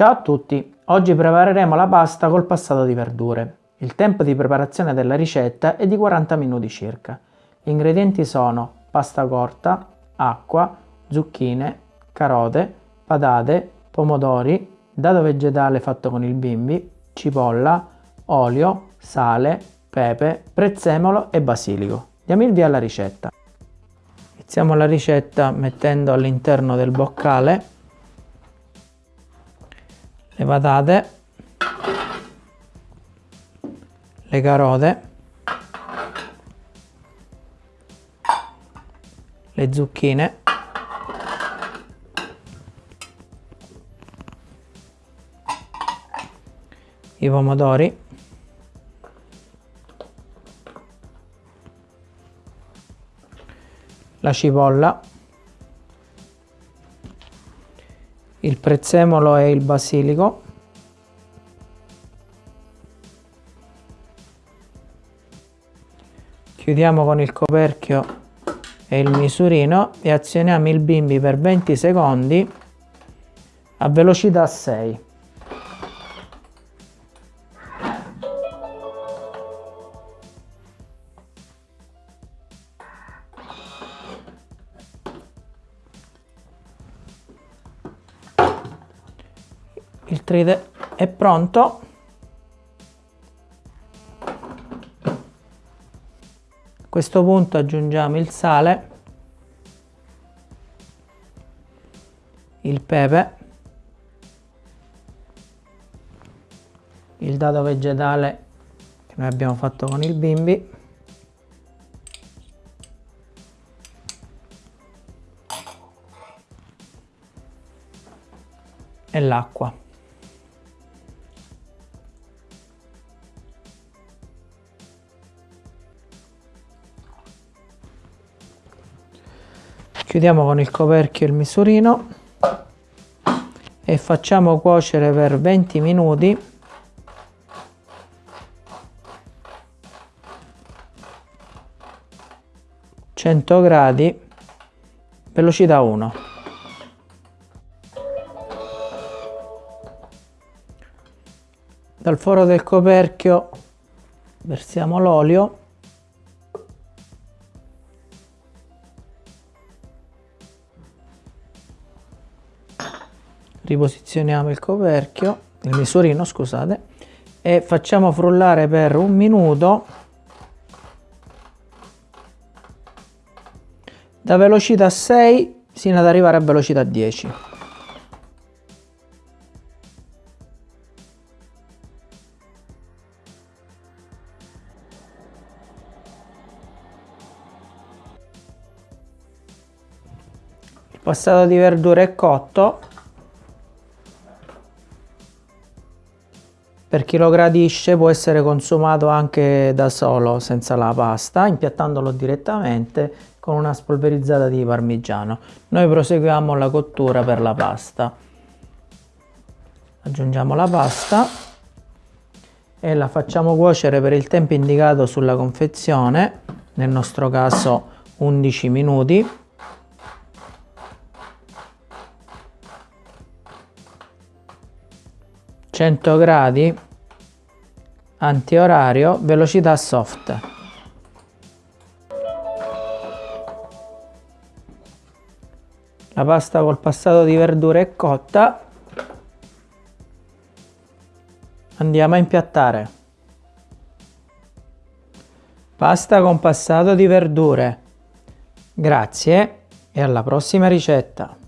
Ciao a tutti, oggi prepareremo la pasta col passato di verdure. Il tempo di preparazione della ricetta è di 40 minuti circa. Gli ingredienti sono pasta corta, acqua, zucchine, carote, patate, pomodori, dado vegetale fatto con il bimbi, cipolla, olio, sale, pepe, prezzemolo e basilico. Diamo il via alla ricetta. Iniziamo la ricetta mettendo all'interno del boccale le patate, le carote, le zucchine, i pomodori, la cipolla, il prezzemolo e il basilico, chiudiamo con il coperchio e il misurino e azioniamo il bimbi per 20 secondi a velocità 6. Il tride è pronto. A questo punto aggiungiamo il sale il pepe il dado vegetale che noi abbiamo fatto con il bimbi e l'acqua chiudiamo con il coperchio il misurino e facciamo cuocere per 20 minuti. cento gradi velocità 1 dal foro del coperchio versiamo l'olio riposizioniamo il coperchio, il misurino scusate, e facciamo frullare per un minuto da velocità 6 sino ad arrivare a velocità 10. Passato di verdure è cotto Per chi lo gradisce può essere consumato anche da solo senza la pasta, impiattandolo direttamente con una spolverizzata di parmigiano. Noi proseguiamo la cottura per la pasta. Aggiungiamo la pasta e la facciamo cuocere per il tempo indicato sulla confezione, nel nostro caso 11 minuti. 100 gradi antiorario velocità soft. La pasta col passato di verdure è cotta. Andiamo a impiattare. Pasta con passato di verdure. Grazie e alla prossima ricetta